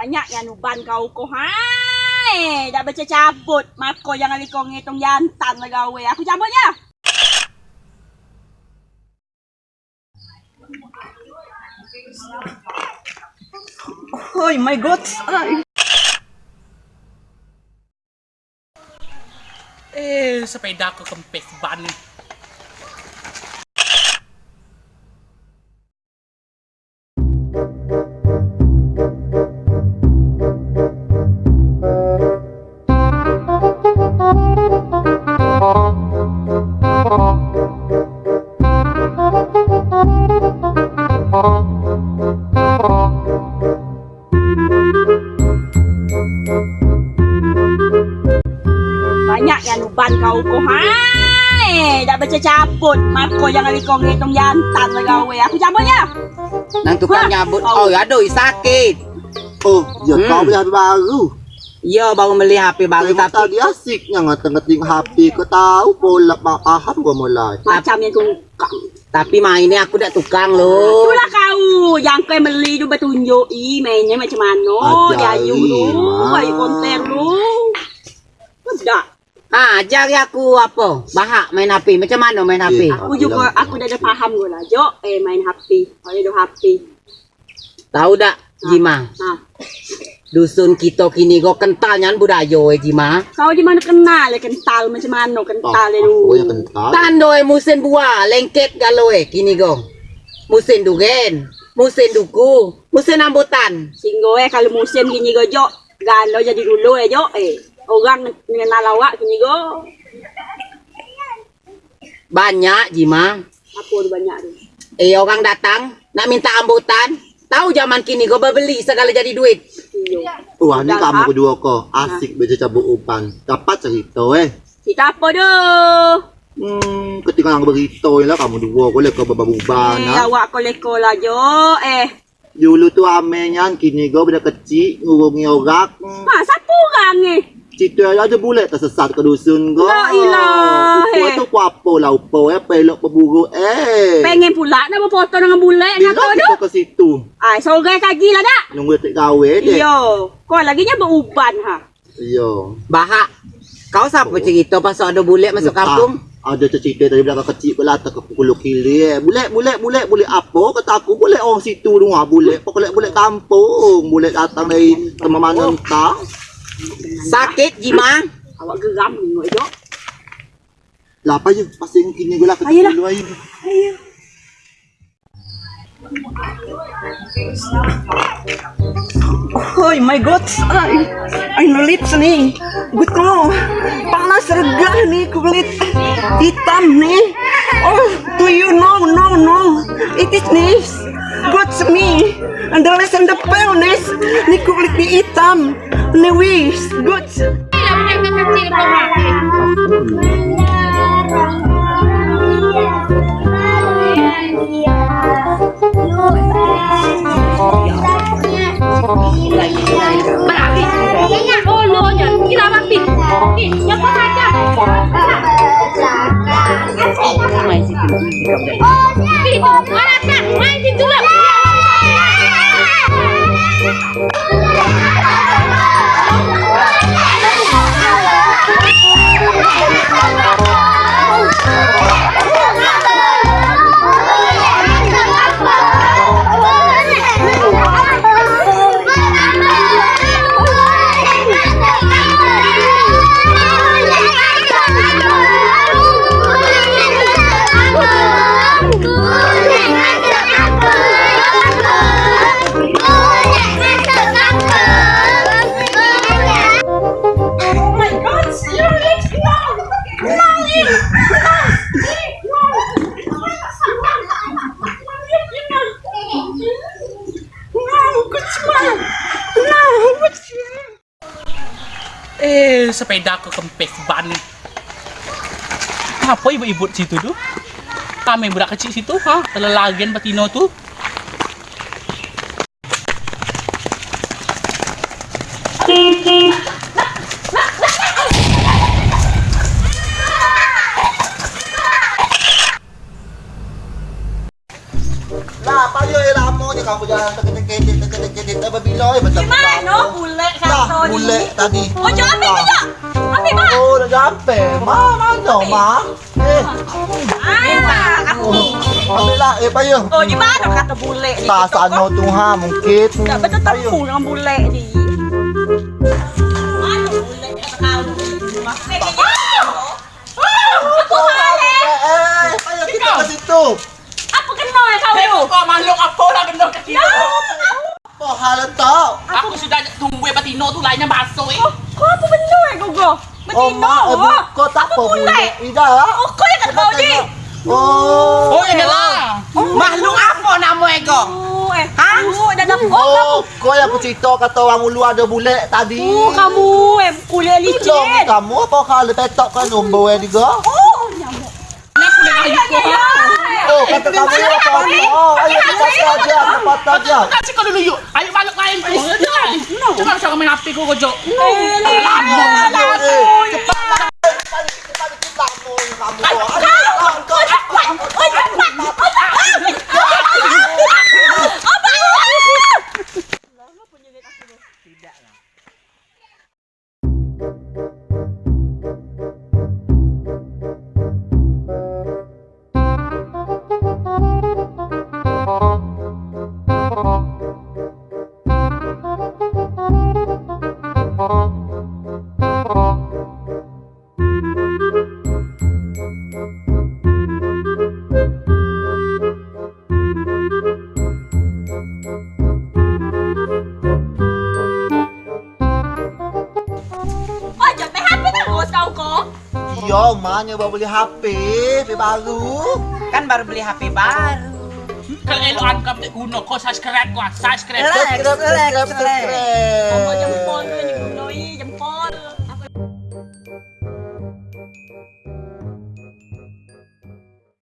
Banyak yang nuban kau ko hai. Dah baca cabut. Mako yang ali kau ngitung jantan lah gawe. Aku cabut ya. Oh my god. Ay. Eh, sepeda ko kempes ban. Nuban kau ko hai. Dah baca cabut. Mako yang ali kau ngitung jantan lah gawe. Aku cabut ya. Nang tukang nyabut. Oh. Oh, aduh sakit. Oh, ya Hmm. kau beli HP baru. Ya baru beli HP baru Memang tapi tadi asiknya ngeteng-ngeteng HP. Kau tahu pola paham gua mulai. Macam yang kau tapi mainnya aku dak tukang loh. Itulah kau yang kau beli tu bertunjuk i mainnya macam mana dia ayu Mak. ayu konten tu. Ah, ajari aku apa? Bahak main HP. Macam mana main HP? Eh. Aku juga aku dah ada faham gua lah. Jo, eh main HP. Kalau ada HP. Tahu dak Jima? Nah, Dusun kita kini go kental nyan budaya eh Jima. kau di mana kenal ya kental macam mana kental Oh, tu. aku yang kental. Tando eh musim buah lengket galo eh kini go. Musim dugen, musim duku, musim rambutan. Singgo eh kalau musim gini go jo, galau jadi dulu eh jo eh. Orang mengenal awak gini go. Banyak Jima. Apa banyak tu. Eh orang datang nak minta rambutan. Tahu zaman kini go beli segala jadi duit. Iyo. Wah, ni Dah kamu kedua kau. Asik baca cabut umpan. Dapat cerita eh. Kita apa tu? Hmm, ketika yang berita lah kamu dua kau lekau babuban. Eh, ha? awak koleko lah jo eh. Dulu tu amenyan kini kau benda kecil ngurungi orang. Hmm, Ha, siapa orang eh? Cerita ada bulat tersesat ke dusun kau. La ilah, Kau eh. tu apa lah upo eh pelok pemburu eh. Pengen pula nak berfoto dengan bule Bila dengan kau tu. kita ke situ? Ai, sore kaki lah dak. Nunggu tak gawe deh. Iyo. Kau lagi nya beruban ha. Iyo. Bahak. Kau siapa cerita pasal ada bulat masuk kampung? Ah, ada cerita dari belakang kecil pula tak ke pukul kili eh. Bulet bulet bulet bulet apa kata aku bulet orang situ tu ah bulet pokok bulet kampung bulet datang dari tempat mana entah. Sakit Jima. Awak geram ngoi jo. Lah apa je pasing kini gula dulu ayo. Ayo. Oh my god, ay, ay nulit nih. Gut ko, panas regah nih kulit hitam nih. Oh, do you know? No, no, it is. Good me, and the less and the paleness. Nih kulit di hitam, nih wis, banget. Nih, yang kau aja. Itu, orang tak main situ lah. Oh Sepeda ko kempes ban. Apa ibu-ibu situ tu? Kami budak kecil situ, ha? Telelagen batino tu. Terkedek-kedek. Dah berbilau eh, betul. Gimana? Bule Dah, satu ni. bule tadi. Oh, jangan ambil Ah. kejap. Ambil mak. Oh, dah sampai. Ma, mana, Ma? Eh, Ah, aku. oh, ambil lah. Eh, payung. Oh, di mana kata bule ni? Tak sana tu, ha, mungkin. Tak betul temu dengan bule ni. Kau kau makhluk apa lah benda kecil tu? Apa hal tak? Aku sudah tunggu eh Patino tu lainnya basuh eh. Kau apa benda eh kau kau? Oh, eh, kau tak apa bule. Ida. Oh, kau yang kata kau ni. Oh. Oh, ini lah. Makhluk apa nama ego? Oh, eh. Ha? Oh, dah dah. Oh, kamu. Oh, kau yang bercerita kata orang ulu ada bule tadi. Oh, kamu eh kuliah Tolong licin. kamu apa hal petok kan nombor eh juga? Oh, nyamuk. Ini aku nak ayu kau. Oh, kata kamu apa? Oh, ayo kita saja, cepat saja. Kasih kau dulu yuk. Ayo balik lain tu. Jangan. Jangan usah kau main api kau kojok. Eh, ni. Eh, Iya, mana baru beli HP, HP baru. Kan baru beli HP baru. Kalau elokan kau tak guna kau subscribe kau. Subscribe. Subscribe, subscribe, Kamu jangan